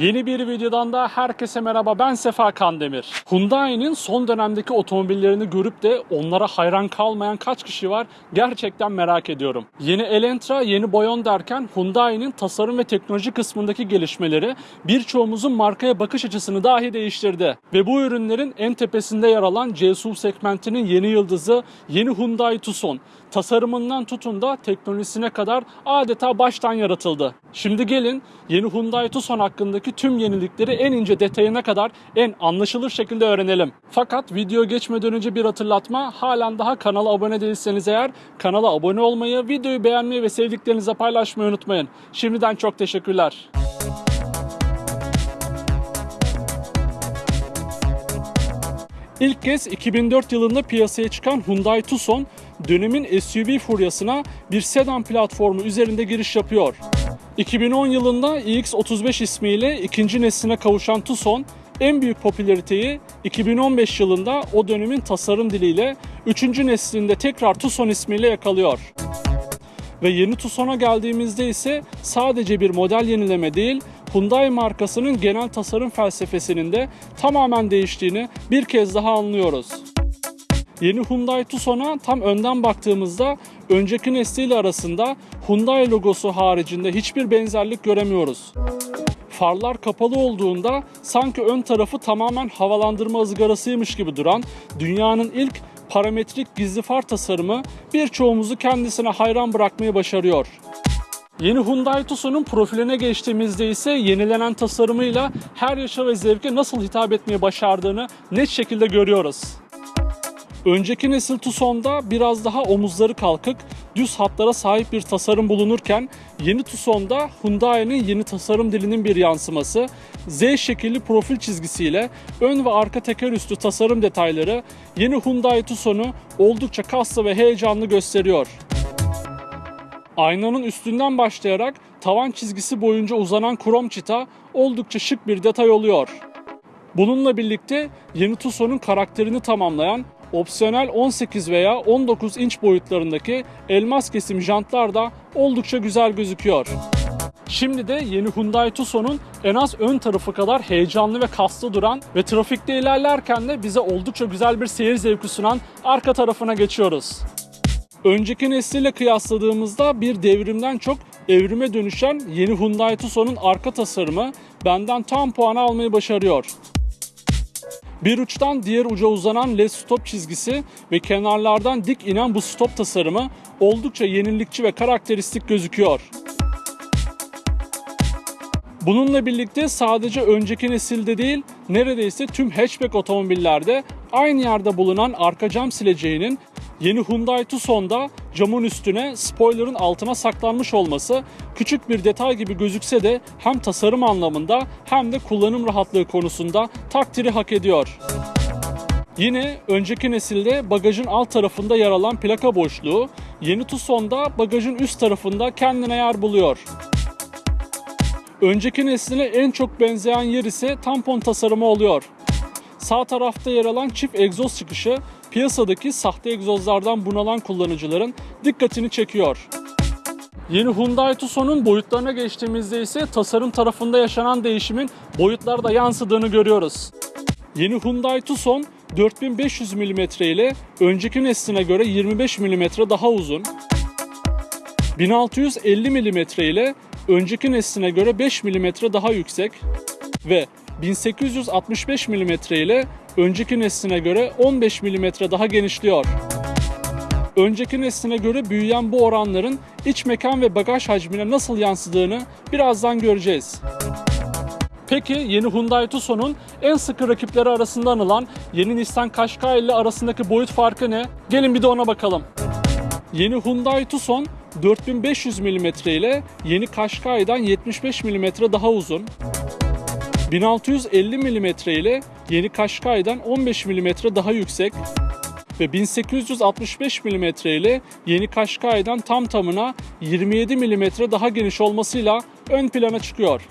Yeni bir videodan da herkese merhaba ben Sefa Kandemir. Hyundai'nin son dönemdeki otomobillerini görüp de onlara hayran kalmayan kaç kişi var gerçekten merak ediyorum. Yeni Elantra, yeni Boyon derken Hyundai'nin tasarım ve teknoloji kısmındaki gelişmeleri birçoğumuzun markaya bakış açısını dahi değiştirdi. Ve bu ürünlerin en tepesinde yer alan C-SUV segmentinin yeni yıldızı yeni Hyundai Tucson. Tasarımından tutun da teknolojisine kadar adeta baştan yaratıldı. Şimdi gelin yeni Hyundai Tucson hakkındaki tüm yenilikleri en ince detayına kadar en anlaşılır şekilde öğrenelim. Fakat video geçmeden önce bir hatırlatma. Halen daha kanala abone değilseniz eğer kanala abone olmayı, videoyu beğenmeyi ve sevdiklerinize paylaşmayı unutmayın. Şimdiden çok teşekkürler. İlk kez 2004 yılında piyasaya çıkan Hyundai Tucson dönemin SUV furyasına bir sedan platformu üzerinde giriş yapıyor. 2010 yılında iX35 ismiyle ikinci nesline kavuşan Tucson en büyük popülariteyi 2015 yılında o dönemin tasarım diliyle 3. neslinde tekrar Tucson ismiyle yakalıyor. Ve yeni Tucson'a geldiğimizde ise sadece bir model yenileme değil, Hyundai markasının genel tasarım felsefesinin de tamamen değiştiğini bir kez daha anlıyoruz. Yeni Hyundai Tucson'a tam önden baktığımızda önceki nesliyle arasında Hyundai logosu haricinde hiçbir benzerlik göremiyoruz. Farlar kapalı olduğunda sanki ön tarafı tamamen havalandırma ızgarasıymış gibi duran dünyanın ilk parametrik gizli far tasarımı birçoğumuzu kendisine hayran bırakmayı başarıyor. Yeni Hyundai Tucson'un profiline geçtiğimizde ise yenilenen tasarımıyla her yaşa ve zevke nasıl hitap etmeyi başardığını net şekilde görüyoruz. Önceki nesil Tucson'da biraz daha omuzları kalkık, düz hatlara sahip bir tasarım bulunurken yeni Tucson'da Hyundai'nin yeni tasarım dilinin bir yansıması, Z şekilli profil çizgisiyle ön ve arka teker üstü tasarım detayları yeni Hyundai Tucson'u oldukça kaslı ve heyecanlı gösteriyor. Aynanın üstünden başlayarak tavan çizgisi boyunca uzanan krom çita oldukça şık bir detay oluyor. Bununla birlikte yeni Tucson'un karakterini tamamlayan opsiyonel 18 veya 19 inç boyutlarındaki elmas kesim jantlar da oldukça güzel gözüküyor. Şimdi de yeni Hyundai Tucson'un en az ön tarafı kadar heyecanlı ve kaslı duran ve trafikte ilerlerken de bize oldukça güzel bir seyir zevki sunan arka tarafına geçiyoruz. Önceki nesliyle kıyasladığımızda bir devrimden çok evrime dönüşen yeni Hyundai Tucson'un arka tasarımı benden tam puanı almayı başarıyor. Bir uçtan diğer uca uzanan LED stop çizgisi ve kenarlardan dik inen bu stop tasarımı oldukça yenilikçi ve karakteristik gözüküyor. Bununla birlikte sadece önceki nesilde değil, neredeyse tüm hatchback otomobillerde aynı yerde bulunan arka cam sileceğinin yeni Hyundai Tucson'da camın üstüne, spoiler'ın altına saklanmış olması küçük bir detay gibi gözükse de hem tasarım anlamında hem de kullanım rahatlığı konusunda takdiri hak ediyor. Yine önceki nesilde bagajın alt tarafında yer alan plaka boşluğu, yeni Tucson'da bagajın üst tarafında kendine yer buluyor. Önceki nesline en çok benzeyen yer ise tampon tasarımı oluyor. Sağ tarafta yer alan çift egzoz çıkışı piyasadaki sahte egzozlardan bunalan kullanıcıların dikkatini çekiyor. Yeni Hyundai Tucson'un boyutlarına geçtiğimizde ise tasarım tarafında yaşanan değişimin boyutlarda yansıdığını görüyoruz. Yeni Hyundai Tucson 4500 mm ile önceki nesline göre 25 mm daha uzun, 1650 mm ile önceki nesline göre 5 mm daha yüksek ve 1865 mm ile önceki nesline göre 15 mm daha genişliyor. Önceki nesline göre büyüyen bu oranların iç mekan ve bagaj hacmine nasıl yansıdığını birazdan göreceğiz. Peki yeni Hyundai Tucson'un en sıkı rakipleri arasında anılan yeni Nissan Qashqai ile arasındaki boyut farkı ne? Gelin bir de ona bakalım. Yeni Hyundai Tucson 4500 mm ile yeni Qashqai'den 75 mm daha uzun. 1650 mm ile yeni Qashqai'den 15 mm daha yüksek ve 1865 mm ile yeni Qashqai'den tam tamına 27 mm daha geniş olmasıyla ön plana çıkıyor.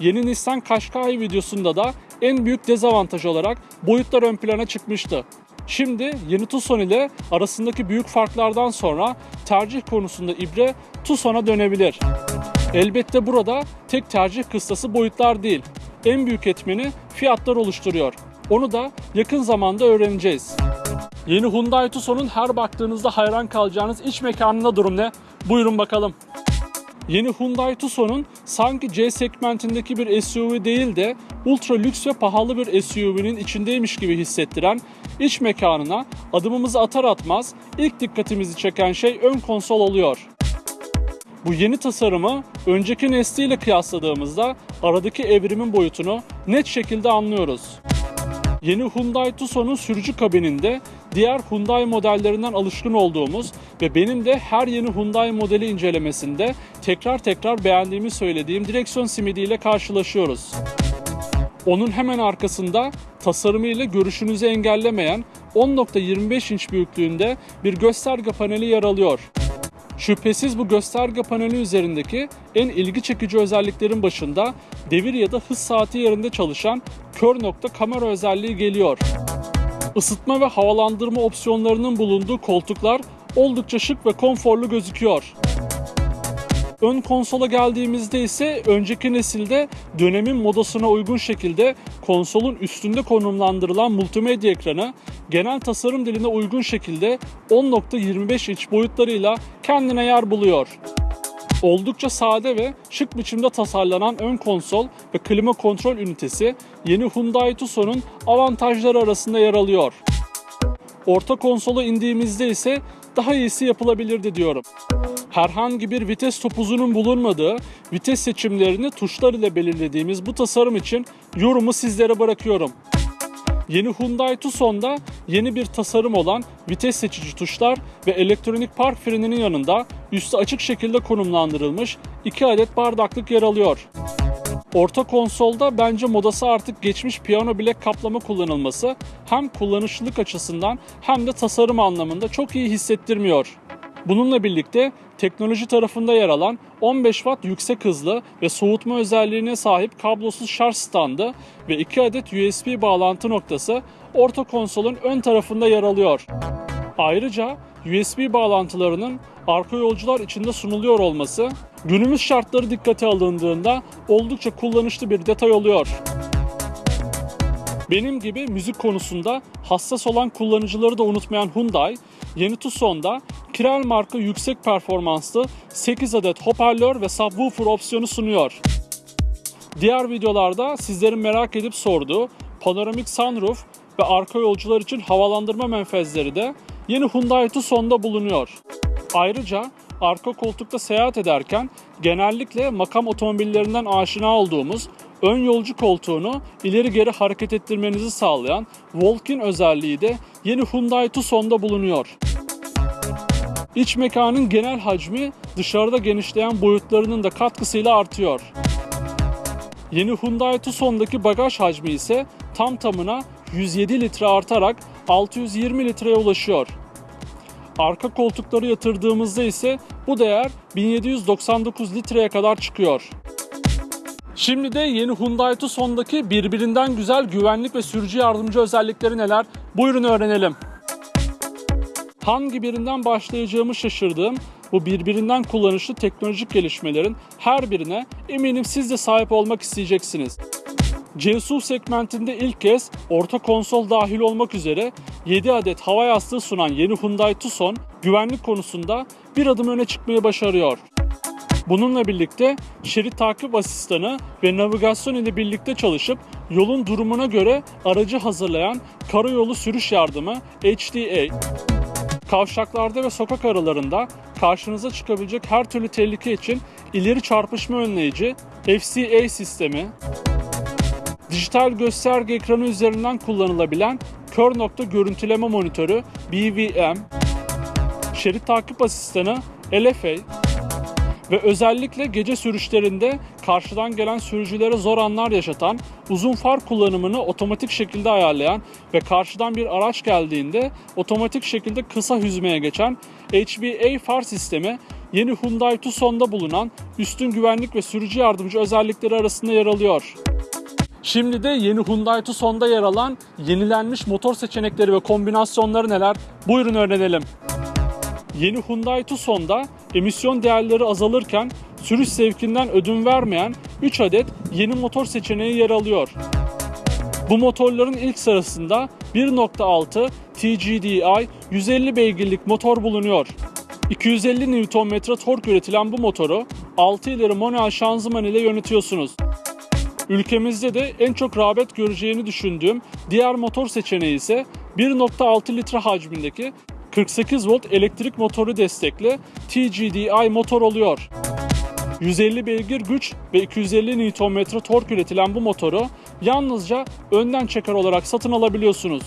Yeni Nissan Qashqai videosunda da en büyük dezavantaj olarak boyutlar ön plana çıkmıştı. Şimdi yeni Tucson ile arasındaki büyük farklardan sonra tercih konusunda ibre Tucson'a dönebilir. Elbette burada tek tercih kıstası boyutlar değil. En büyük etmeni fiyatlar oluşturuyor. Onu da yakın zamanda öğreneceğiz. Yeni Hyundai Tucson'un her baktığınızda hayran kalacağınız iç mekanında durum ne? Buyurun bakalım. Yeni Hyundai Tucson'un sanki C segmentindeki bir SUV değil de ultra lüks ve pahalı bir SUV'nin içindeymiş gibi hissettiren iç mekanına adımımızı atar atmaz ilk dikkatimizi çeken şey ön konsol oluyor. Bu yeni tasarımı önceki nesliyle kıyasladığımızda aradaki evrimin boyutunu net şekilde anlıyoruz. Yeni Hyundai Tucson'un sürücü kabininde diğer Hyundai modellerinden alışkın olduğumuz ve benim de her yeni Hyundai modeli incelemesinde tekrar tekrar beğendiğimi söylediğim direksiyon simidiyle karşılaşıyoruz. Onun hemen arkasında tasarımıyla görüşünüzü engellemeyen 10.25 inç büyüklüğünde bir gösterge paneli yer alıyor. Şüphesiz bu gösterge paneli üzerindeki en ilgi çekici özelliklerin başında devir ya da hız saati yerinde çalışan kör nokta kamera özelliği geliyor. Isıtma ve havalandırma opsiyonlarının bulunduğu koltuklar oldukça şık ve konforlu gözüküyor. Ön konsola geldiğimizde ise önceki nesilde dönemin modasına uygun şekilde konsolun üstünde konumlandırılan multimedya ekranı genel tasarım diline uygun şekilde 10.25 inç boyutlarıyla kendine yer buluyor. Oldukça sade ve şık biçimde tasarlanan ön konsol ve klima kontrol ünitesi yeni Hyundai Tucson'un avantajları arasında yer alıyor. Orta konsola indiğimizde ise daha iyisi yapılabilirdi diyorum. Herhangi bir vites topuzunun bulunmadığı, vites seçimlerini tuşlar ile belirlediğimiz bu tasarım için yorumu sizlere bırakıyorum. Yeni Hyundai Tucson'da yeni bir tasarım olan vites seçici tuşlar ve elektronik park freninin yanında üstü açık şekilde konumlandırılmış 2 adet bardaklık yer alıyor. Orta konsolda bence modası artık geçmiş piyano bilek kaplama kullanılması hem kullanışlılık açısından hem de tasarım anlamında çok iyi hissettirmiyor. Bununla birlikte teknoloji tarafında yer alan 15 watt yüksek hızlı ve soğutma özelliğine sahip kablosuz şarj standı ve 2 adet USB bağlantı noktası orta konsolun ön tarafında yer alıyor. Ayrıca USB bağlantılarının arka yolcular içinde sunuluyor olması günümüz şartları dikkate alındığında oldukça kullanışlı bir detay oluyor. Benim gibi müzik konusunda hassas olan kullanıcıları da unutmayan Hyundai, yeni Tucson'da Kirel marka yüksek performanslı 8 adet hoparlör ve subwoofer opsiyonu sunuyor. Diğer videolarda sizlerin merak edip sorduğu panoramik sunroof ve arka yolcular için havalandırma menfezleri de yeni Hyundai Tucson'da bulunuyor. Ayrıca arka koltukta seyahat ederken genellikle makam otomobillerinden aşina olduğumuz ön yolcu koltuğunu ileri geri hareket ettirmenizi sağlayan walk-in özelliği de yeni Hyundai Tucson'da bulunuyor. İç mekanın genel hacmi dışarıda genişleyen boyutlarının da katkısıyla artıyor. Yeni Hyundai Tucson'daki bagaj hacmi ise tam tamına 107 litre artarak 620 litreye ulaşıyor. Arka koltukları yatırdığımızda ise bu değer 1799 litreye kadar çıkıyor. Şimdi de yeni Hyundai Tucson'daki birbirinden güzel güvenlik ve sürücü yardımcı özellikleri neler? Buyurun öğrenelim. Hangi birinden başlayacağımı şaşırdığım bu birbirinden kullanışlı teknolojik gelişmelerin her birine eminim siz de sahip olmak isteyeceksiniz. CSUV segmentinde ilk kez orta konsol dahil olmak üzere 7 adet hava yastığı sunan yeni Hyundai Tucson güvenlik konusunda bir adım öne çıkmayı başarıyor. Bununla birlikte şerit takip asistanı ve navigasyon ile birlikte çalışıp yolun durumuna göre aracı hazırlayan karayolu sürüş yardımı HDA, kavşaklarda ve sokak aralarında karşınıza çıkabilecek her türlü tehlike için ileri çarpışma önleyici FCA sistemi, dijital gösterge ekranı üzerinden kullanılabilen kör nokta görüntüleme monitörü BVM, şerit takip asistanı LFA ve özellikle gece sürüşlerinde karşıdan gelen sürücülere zor anlar yaşatan, uzun far kullanımını otomatik şekilde ayarlayan ve karşıdan bir araç geldiğinde otomatik şekilde kısa hüzmeye geçen HBA far sistemi yeni Hyundai Tucson'da bulunan üstün güvenlik ve sürücü yardımcı özellikleri arasında yer alıyor. Şimdi de yeni Hyundai Tucson'da yer alan yenilenmiş motor seçenekleri ve kombinasyonları neler? Buyurun öğrenelim. Yeni Hyundai Tucson'da emisyon değerleri azalırken sürüş zevkinden ödün vermeyen 3 adet yeni motor seçeneği yer alıyor. Bu motorların ilk sırasında 1.6 TGDI 150 beygirlik motor bulunuyor. 250 Nm tork üretilen bu motoru 6 ileri manuel şanzıman ile yönetiyorsunuz. Ülkemizde de en çok rağbet göreceğini düşündüğüm diğer motor seçeneği ise 1.6 litre hacmindeki 48 volt elektrik motoru destekli TGDI motor oluyor. 150 beygir güç ve 250 Nm tork üretilen bu motoru yalnızca önden çeker olarak satın alabiliyorsunuz.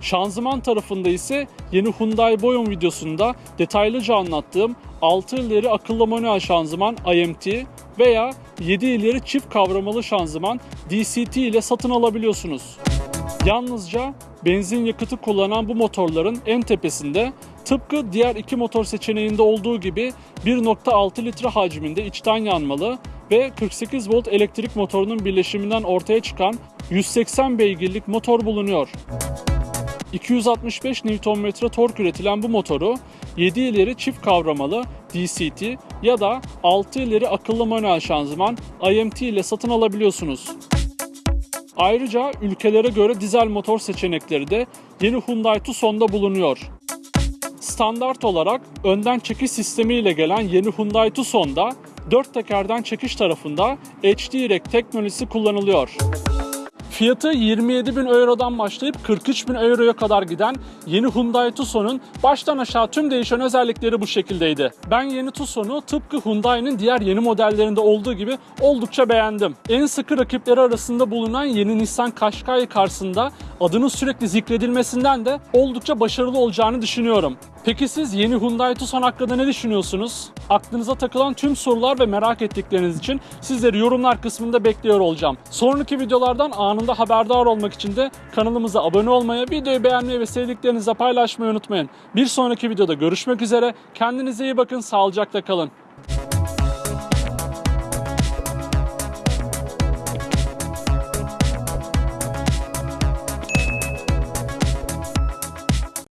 Şanzıman tarafında ise yeni Hyundai Boyun videosunda detaylıca anlattığım 6 ileri akıllı manuel şanzıman IMT veya 7 ileri çift kavramalı şanzıman DCT ile satın alabiliyorsunuz. Yalnızca benzin yakıtı kullanan bu motorların en tepesinde tıpkı diğer iki motor seçeneğinde olduğu gibi 1.6 litre hacminde içten yanmalı ve 48 volt elektrik motorunun birleşiminden ortaya çıkan 180 beygirlik motor bulunuyor. 265 Nm tork üretilen bu motoru 7 ileri çift kavramalı DCT ya da 6 ileri akıllı manuel şanzıman IMT ile satın alabiliyorsunuz. Ayrıca ülkelere göre dizel motor seçenekleri de yeni Hyundai Tucson'da bulunuyor. Standart olarak önden çekiş sistemi ile gelen yeni Hyundai Tucson'da 4 tekerden çekiş tarafında HD-REC teknolojisi kullanılıyor. Fiyatı 27 bin eurodan başlayıp 43 bin euroya kadar giden yeni Hyundai Tucson'un baştan aşağı tüm değişen özellikleri bu şekildeydi. Ben yeni Tucson'u tıpkı Hyundai'nin diğer yeni modellerinde olduğu gibi oldukça beğendim. En sıkı rakipleri arasında bulunan yeni Nissan Qashqai karşısında adının sürekli zikredilmesinden de oldukça başarılı olacağını düşünüyorum. Peki siz yeni Hyundai Tucson hakkında ne düşünüyorsunuz? Aklınıza takılan tüm sorular ve merak ettikleriniz için sizleri yorumlar kısmında bekliyor olacağım. Sonraki videolardan anında haberdar olmak için de kanalımıza abone olmayı, videoyu beğenmeyi ve sevdiklerinizle paylaşmayı unutmayın. Bir sonraki videoda görüşmek üzere. Kendinize iyi bakın, sağlıcakla kalın.